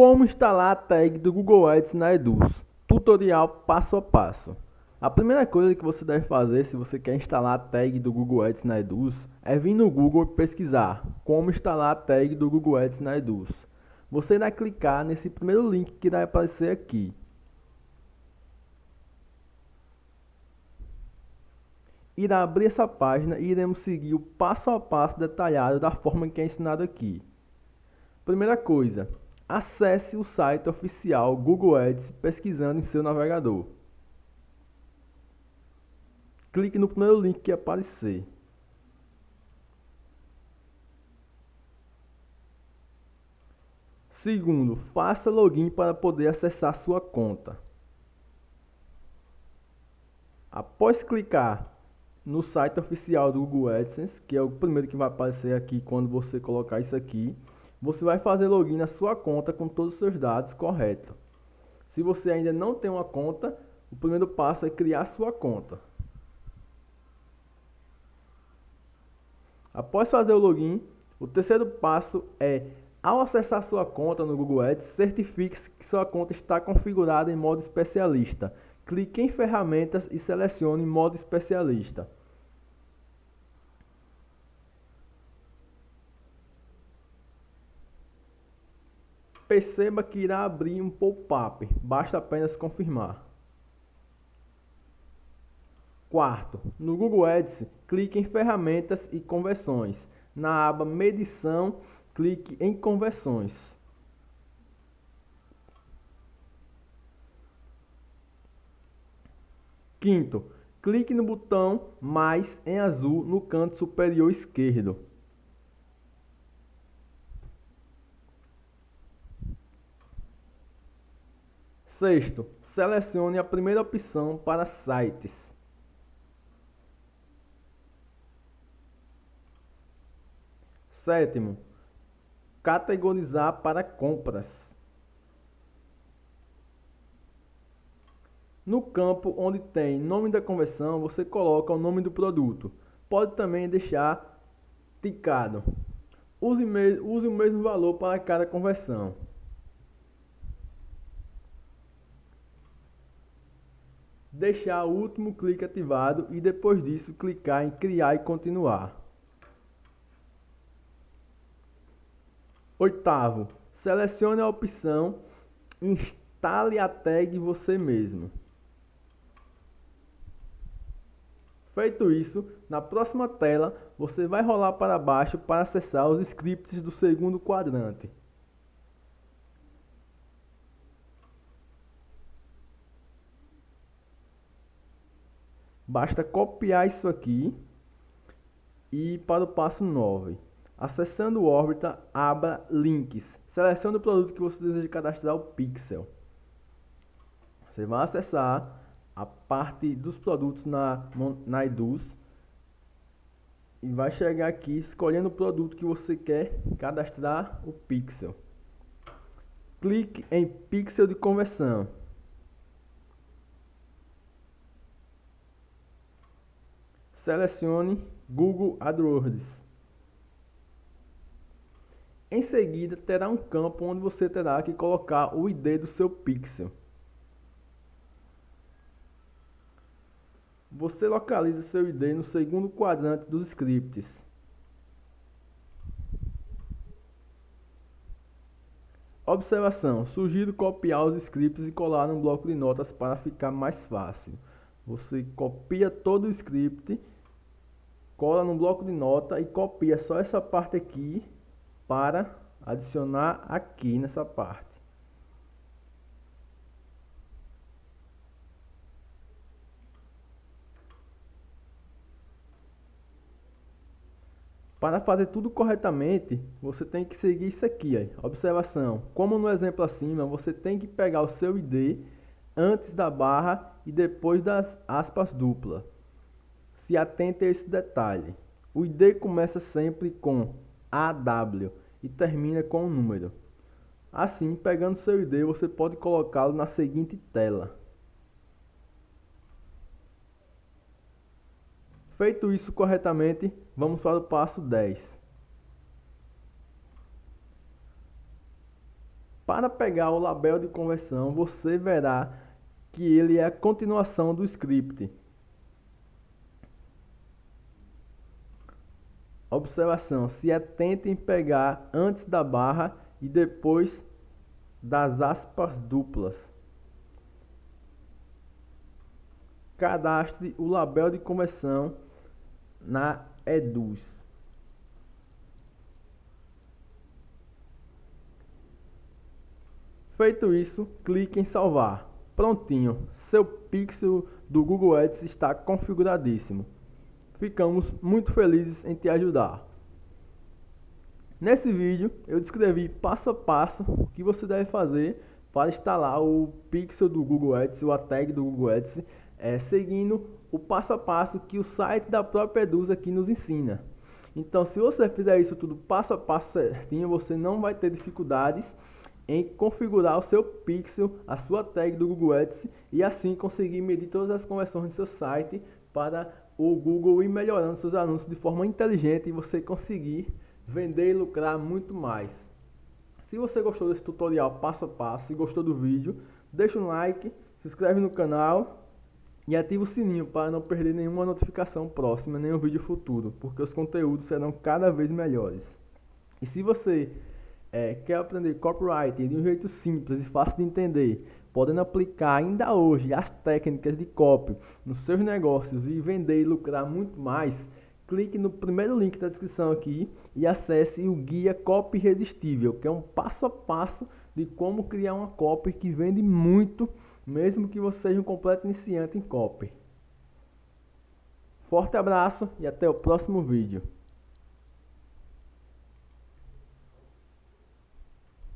Como instalar a tag do Google Ads na Eduz? Tutorial passo a passo. A primeira coisa que você deve fazer se você quer instalar a tag do Google Ads na Eduz é vir no Google pesquisar como instalar a tag do Google Ads na Eduz. Você irá clicar nesse primeiro link que vai aparecer aqui. Irá abrir essa página e iremos seguir o passo a passo detalhado da forma que é ensinado aqui. Primeira coisa, acesse o site oficial Google Ads pesquisando em seu navegador. Clique no primeiro link que aparecer. Segundo, faça login para poder acessar sua conta. Após clicar no site oficial do Google AdSense, que é o primeiro que vai aparecer aqui quando você colocar isso aqui, você vai fazer login na sua conta com todos os seus dados corretos. Se você ainda não tem uma conta, o primeiro passo é criar sua conta. Após fazer o login, o terceiro passo é, ao acessar sua conta no Google Ads, certifique-se que sua conta está configurada em modo especialista. Clique em ferramentas e selecione modo especialista. Perceba que irá abrir um pop-up, basta apenas confirmar. Quarto, no Google Ads, clique em Ferramentas e Conversões. Na aba Medição, clique em Conversões. Quinto, clique no botão Mais em azul no canto superior esquerdo. Sexto, selecione a primeira opção para sites. Sétimo, categorizar para compras. No campo onde tem nome da conversão, você coloca o nome do produto. Pode também deixar ticado. Use, use o mesmo valor para cada conversão. Deixar o último clique ativado e depois disso clicar em criar e continuar. Oitavo, selecione a opção instale a tag você mesmo. Feito isso, na próxima tela você vai rolar para baixo para acessar os scripts do segundo quadrante. Basta copiar isso aqui e para o passo 9. Acessando o Orbita, abra Links. Selecione o produto que você deseja cadastrar o pixel. Você vai acessar a parte dos produtos na, na Eduz e vai chegar aqui escolhendo o produto que você quer cadastrar o pixel. Clique em pixel de conversão. Selecione Google AdWords. Em seguida, terá um campo onde você terá que colocar o ID do seu pixel. Você localiza seu ID no segundo quadrante dos scripts. Observação: sugiro copiar os scripts e colar no bloco de notas para ficar mais fácil. Você copia todo o script cola no bloco de nota e copia só essa parte aqui para adicionar aqui nessa parte. Para fazer tudo corretamente, você tem que seguir isso aqui. Observação, como no exemplo acima, você tem que pegar o seu ID antes da barra e depois das aspas duplas. Se atente a esse detalhe. O ID começa sempre com AW e termina com um número. Assim, pegando seu ID, você pode colocá-lo na seguinte tela. Feito isso corretamente, vamos para o passo 10. Para pegar o label de conversão, você verá que ele é a continuação do script. Observação: se atente em pegar antes da barra e depois das aspas duplas. Cadastre o label de conversão na Eduz. Feito isso, clique em salvar. Prontinho, seu pixel do Google Ads está configuradíssimo. Ficamos muito felizes em te ajudar. Nesse vídeo eu descrevi passo a passo o que você deve fazer para instalar o pixel do Google Ads, ou a tag do Google Ads, é, seguindo o passo a passo que o site da própria Eduz aqui nos ensina. Então se você fizer isso tudo passo a passo certinho, você não vai ter dificuldades em configurar o seu pixel, a sua tag do Google Ads e assim conseguir medir todas as conversões do seu site para o Google ir melhorando seus anúncios de forma inteligente e você conseguir vender e lucrar muito mais. Se você gostou desse tutorial passo a passo e gostou do vídeo, deixa um like, se inscreve no canal e ativa o sininho para não perder nenhuma notificação próxima, nenhum vídeo futuro, porque os conteúdos serão cada vez melhores. E se você é, quer aprender copywriting de um jeito simples e fácil de entender, podendo aplicar ainda hoje as técnicas de copy nos seus negócios e vender e lucrar muito mais, clique no primeiro link da descrição aqui e acesse o guia Copy Irresistível, que é um passo a passo de como criar uma copy que vende muito, mesmo que você seja um completo iniciante em copy. Forte abraço e até o próximo vídeo.